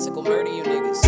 classical murder you niggas.